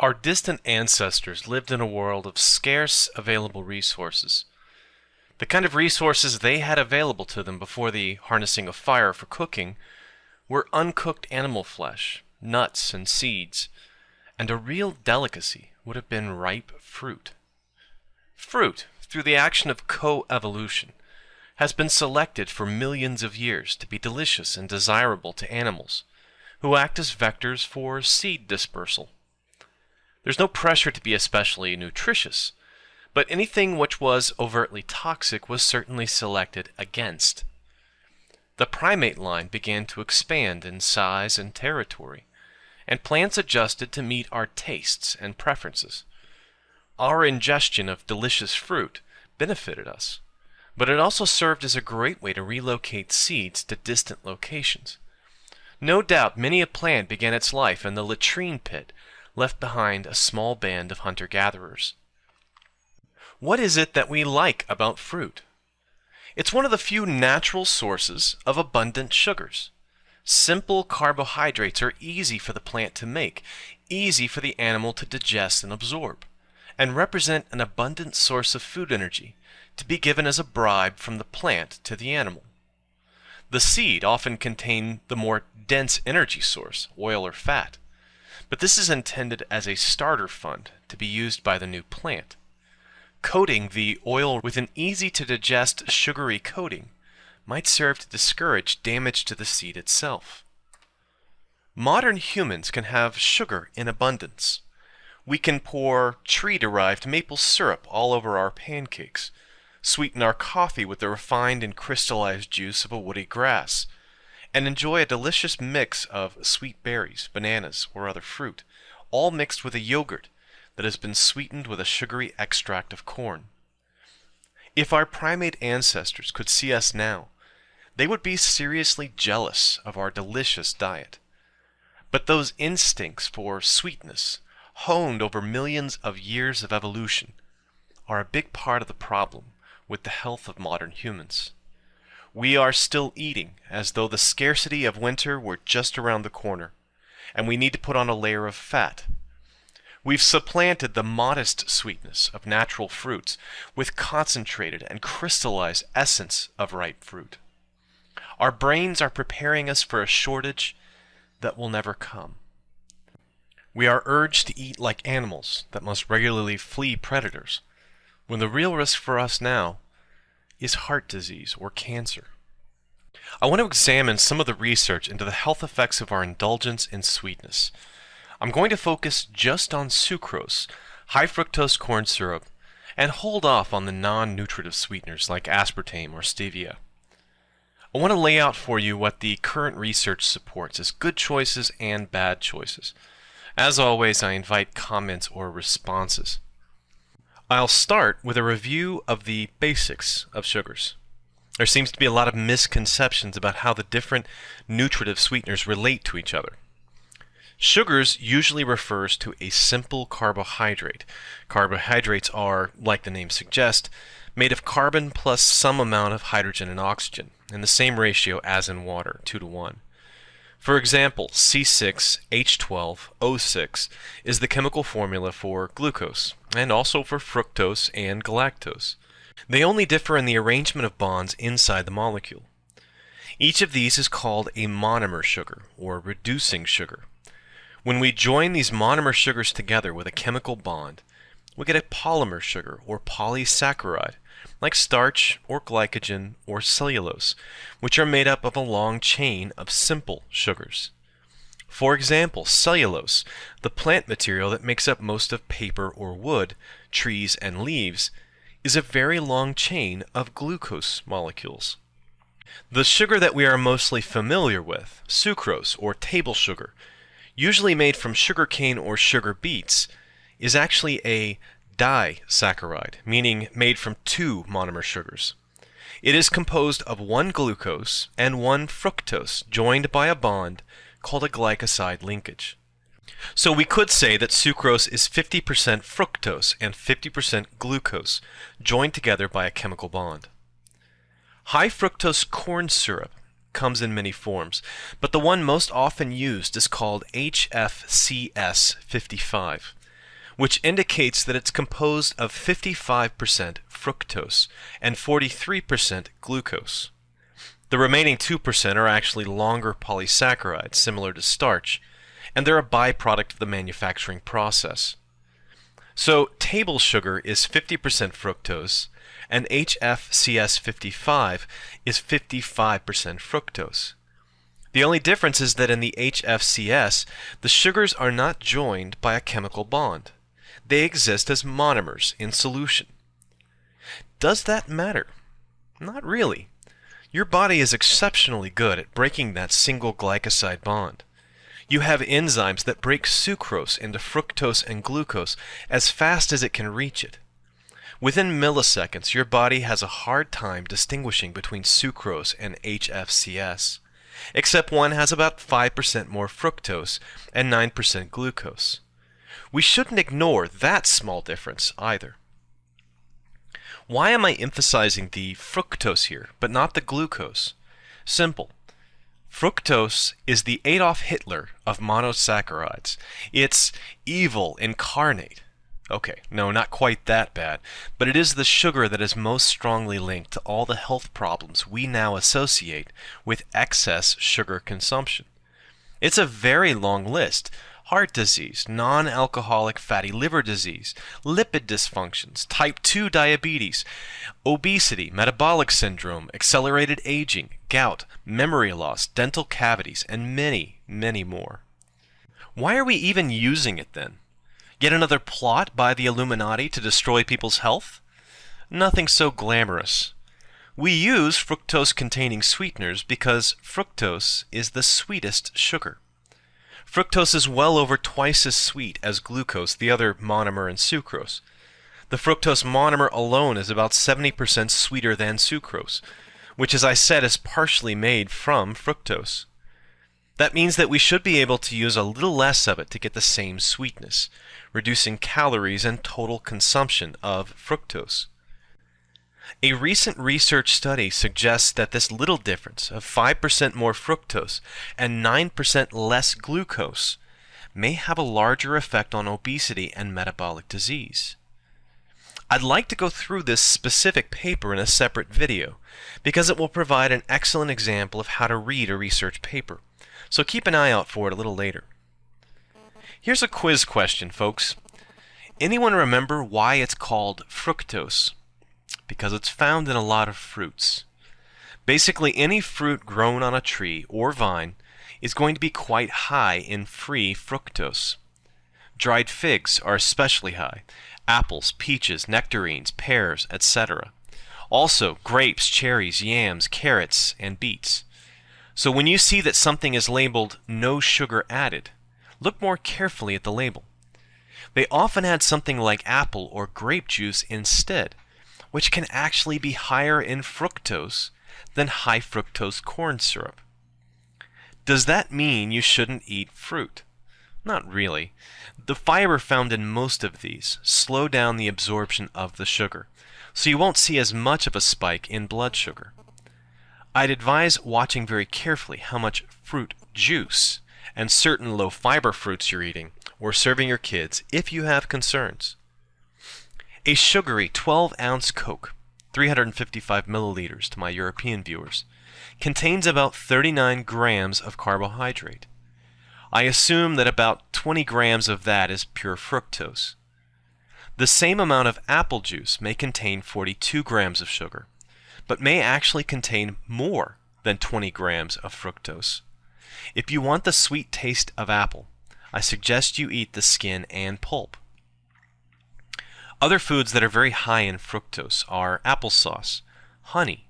Our distant ancestors lived in a world of scarce available resources. The kind of resources they had available to them before the harnessing of fire for cooking were uncooked animal flesh, nuts, and seeds, and a real delicacy would have been ripe fruit. Fruit, through the action of coevolution, has been selected for millions of years to be delicious and desirable to animals, who act as vectors for seed dispersal. There's no pressure to be especially nutritious, but anything which was overtly toxic was certainly selected against. The primate line began to expand in size and territory, and plants adjusted to meet our tastes and preferences. Our ingestion of delicious fruit benefited us, but it also served as a great way to relocate seeds to distant locations. No doubt many a plant began its life in the latrine pit left behind a small band of hunter-gatherers. What is it that we like about fruit? It's one of the few natural sources of abundant sugars. Simple carbohydrates are easy for the plant to make, easy for the animal to digest and absorb, and represent an abundant source of food energy to be given as a bribe from the plant to the animal. The seed often contain the more dense energy source, oil or fat, but this is intended as a starter fund to be used by the new plant. Coating the oil with an easy-to-digest sugary coating might serve to discourage damage to the seed itself. Modern humans can have sugar in abundance. We can pour tree-derived maple syrup all over our pancakes, sweeten our coffee with the refined and crystallized juice of a woody grass, and enjoy a delicious mix of sweet berries, bananas, or other fruit, all mixed with a yogurt that has been sweetened with a sugary extract of corn. If our primate ancestors could see us now, they would be seriously jealous of our delicious diet. But those instincts for sweetness, honed over millions of years of evolution, are a big part of the problem with the health of modern humans. We are still eating as though the scarcity of winter were just around the corner, and we need to put on a layer of fat. We've supplanted the modest sweetness of natural fruits with concentrated and crystallized essence of ripe fruit. Our brains are preparing us for a shortage that will never come. We are urged to eat like animals that must regularly flee predators, when the real risk for us now is heart disease or cancer. I want to examine some of the research into the health effects of our indulgence in sweetness. I'm going to focus just on sucrose, high fructose corn syrup, and hold off on the non-nutritive sweeteners like aspartame or stevia. I want to lay out for you what the current research supports as good choices and bad choices. As always, I invite comments or responses. I'll start with a review of the basics of sugars. There seems to be a lot of misconceptions about how the different nutritive sweeteners relate to each other. Sugars usually refers to a simple carbohydrate. Carbohydrates are, like the name suggests, made of carbon plus some amount of hydrogen and oxygen, in the same ratio as in water, 2 to 1. For example, C6H12O6 is the chemical formula for glucose, and also for fructose and galactose. They only differ in the arrangement of bonds inside the molecule. Each of these is called a monomer sugar, or reducing sugar. When we join these monomer sugars together with a chemical bond, we get a polymer sugar, or polysaccharide, like starch or glycogen or cellulose, which are made up of a long chain of simple sugars. For example, cellulose, the plant material that makes up most of paper or wood, trees and leaves, is a very long chain of glucose molecules. The sugar that we are mostly familiar with, sucrose or table sugar, usually made from sugarcane or sugar beets, is actually a disaccharide, meaning made from two monomer sugars. It is composed of one glucose and one fructose joined by a bond called a glycoside linkage. So we could say that sucrose is 50% fructose and 50% glucose joined together by a chemical bond. High fructose corn syrup comes in many forms, but the one most often used is called HFCS55. Which indicates that it's composed of 55% fructose and 43% glucose. The remaining 2% are actually longer polysaccharides, similar to starch, and they're a byproduct of the manufacturing process. So, table sugar is 50% fructose, and HFCS55 is 55% fructose. The only difference is that in the HFCS, the sugars are not joined by a chemical bond. They exist as monomers in solution. Does that matter? Not really. Your body is exceptionally good at breaking that single glycoside bond. You have enzymes that break sucrose into fructose and glucose as fast as it can reach it. Within milliseconds, your body has a hard time distinguishing between sucrose and HFCS, except one has about 5% more fructose and 9% glucose. We shouldn't ignore that small difference either. Why am I emphasizing the fructose here, but not the glucose? Simple. Fructose is the Adolf Hitler of monosaccharides. It's evil incarnate. Okay, no, not quite that bad, but it is the sugar that is most strongly linked to all the health problems we now associate with excess sugar consumption. It's a very long list heart disease, non alcoholic fatty liver disease, lipid dysfunctions, type 2 diabetes, obesity, metabolic syndrome, accelerated aging, gout, memory loss, dental cavities, and many, many more. Why are we even using it then? Yet another plot by the Illuminati to destroy people's health? Nothing so glamorous. We use fructose containing sweeteners because fructose is the sweetest sugar. Fructose is well over twice as sweet as glucose, the other monomer in sucrose. The fructose monomer alone is about 70% sweeter than sucrose, which, as I said, is partially made from fructose. That means that we should be able to use a little less of it to get the same sweetness, reducing calories and total consumption of fructose. A recent research study suggests that this little difference of 5% more fructose and 9% less glucose may have a larger effect on obesity and metabolic disease. I'd like to go through this specific paper in a separate video because it will provide an excellent example of how to read a research paper so keep an eye out for it a little later. Here's a quiz question, folks. Anyone remember why it's called fructose? Because it's found in a lot of fruits. Basically, any fruit grown on a tree or vine is going to be quite high in free fructose. Dried figs are especially high, apples, peaches, nectarines, pears, etc. Also, grapes, cherries, yams, carrots, and beets. So when you see that something is labeled no sugar added, look more carefully at the label. They often add something like apple or grape juice instead, which can actually be higher in fructose than high fructose corn syrup. Does that mean you shouldn't eat fruit? Not really. The fiber found in most of these slow down the absorption of the sugar, so you won't see as much of a spike in blood sugar. I'd advise watching very carefully how much fruit juice and certain low fiber fruits you're eating or serving your kids if you have concerns. A sugary 12 ounce Coke, 355 milliliters to my European viewers, contains about 39 grams of carbohydrate. I assume that about 20 grams of that is pure fructose. The same amount of apple juice may contain 42 grams of sugar, but may actually contain more than 20 grams of fructose. If you want the sweet taste of apple, I suggest you eat the skin and pulp. Other foods that are very high in fructose are applesauce, honey,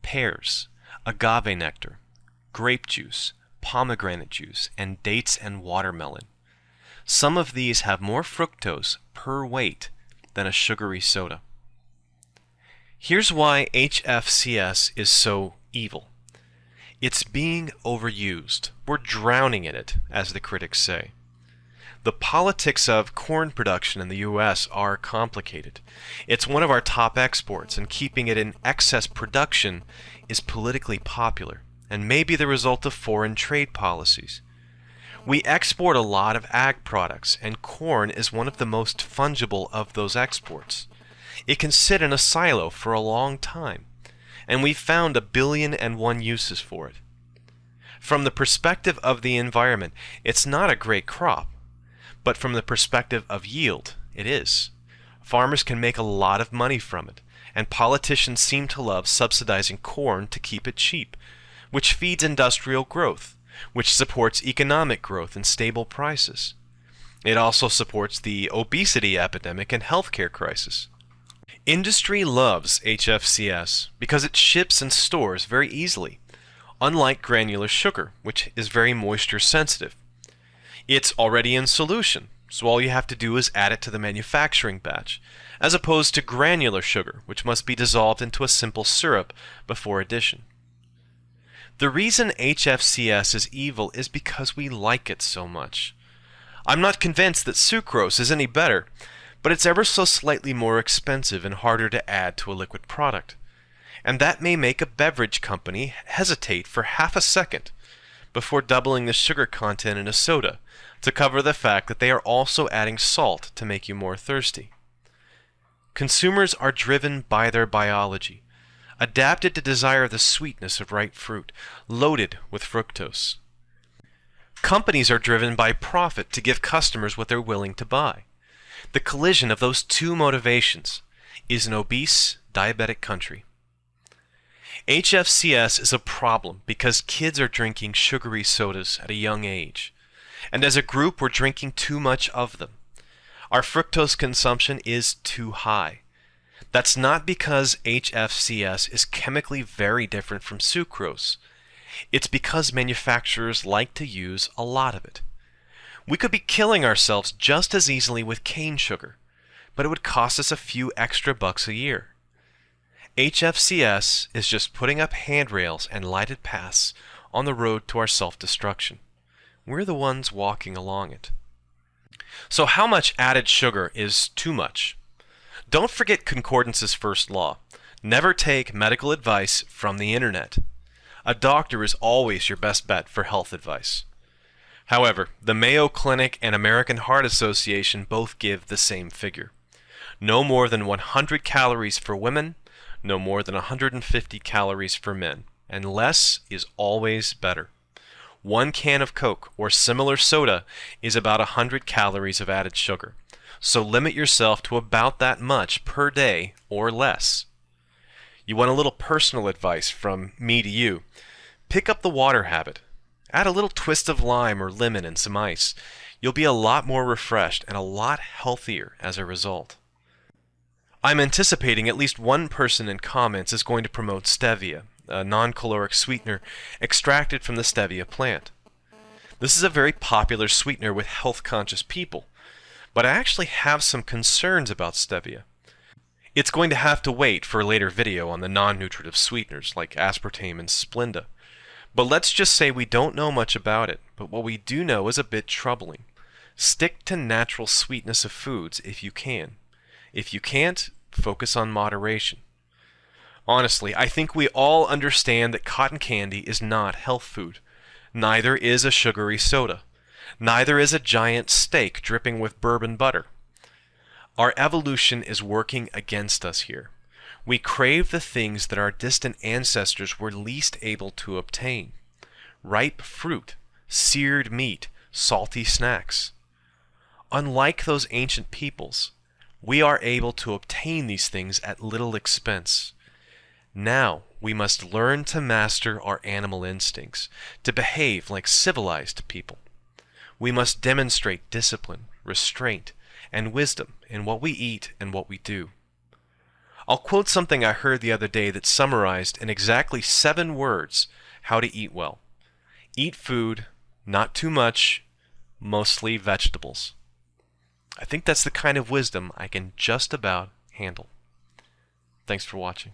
pears, agave nectar, grape juice, pomegranate juice, and dates and watermelon. Some of these have more fructose per weight than a sugary soda. Here's why HFCS is so evil. It's being overused. We're drowning in it, as the critics say. The politics of corn production in the U.S. are complicated. It's one of our top exports, and keeping it in excess production is politically popular and may be the result of foreign trade policies. We export a lot of ag products, and corn is one of the most fungible of those exports. It can sit in a silo for a long time, and we've found a billion and one uses for it. From the perspective of the environment, it's not a great crop, but from the perspective of yield, it is. Farmers can make a lot of money from it, and politicians seem to love subsidizing corn to keep it cheap, which feeds industrial growth, which supports economic growth and stable prices. It also supports the obesity epidemic and healthcare crisis. Industry loves HFCS because it ships and stores very easily, unlike granular sugar, which is very moisture sensitive. It's already in solution, so all you have to do is add it to the manufacturing batch, as opposed to granular sugar, which must be dissolved into a simple syrup before addition. The reason HFCS is evil is because we like it so much. I'm not convinced that sucrose is any better, but it's ever so slightly more expensive and harder to add to a liquid product. And that may make a beverage company hesitate for half a second before doubling the sugar content in a soda to cover the fact that they are also adding salt to make you more thirsty. Consumers are driven by their biology, adapted to desire the sweetness of ripe fruit, loaded with fructose. Companies are driven by profit to give customers what they're willing to buy. The collision of those two motivations is an obese, diabetic country. HFCS is a problem because kids are drinking sugary sodas at a young age, and as a group we're drinking too much of them. Our fructose consumption is too high. That's not because HFCS is chemically very different from sucrose. It's because manufacturers like to use a lot of it. We could be killing ourselves just as easily with cane sugar, but it would cost us a few extra bucks a year. HFCS is just putting up handrails and lighted paths on the road to our self-destruction. We're the ones walking along it. So how much added sugar is too much? Don't forget Concordance's first law. Never take medical advice from the internet. A doctor is always your best bet for health advice. However, the Mayo Clinic and American Heart Association both give the same figure. No more than 100 calories for women, no more than 150 calories for men, and less is always better. One can of Coke or similar soda is about 100 calories of added sugar so limit yourself to about that much per day or less. You want a little personal advice from me to you. Pick up the water habit. Add a little twist of lime or lemon and some ice. You'll be a lot more refreshed and a lot healthier as a result. I'm anticipating at least one person in comments is going to promote stevia, a non-caloric sweetener extracted from the stevia plant. This is a very popular sweetener with health-conscious people, but I actually have some concerns about stevia. It's going to have to wait for a later video on the non-nutritive sweeteners like aspartame and Splenda. But let's just say we don't know much about it, but what we do know is a bit troubling. Stick to natural sweetness of foods if you can. If you can't, focus on moderation. Honestly, I think we all understand that cotton candy is not health food. Neither is a sugary soda. Neither is a giant steak dripping with bourbon butter. Our evolution is working against us here. We crave the things that our distant ancestors were least able to obtain. Ripe fruit, seared meat, salty snacks. Unlike those ancient peoples, we are able to obtain these things at little expense. Now we must learn to master our animal instincts, to behave like civilized people. We must demonstrate discipline, restraint, and wisdom in what we eat and what we do. I'll quote something I heard the other day that summarized in exactly seven words how to eat well. Eat food, not too much, mostly vegetables. I think that's the kind of wisdom I can just about handle. Thanks for watching.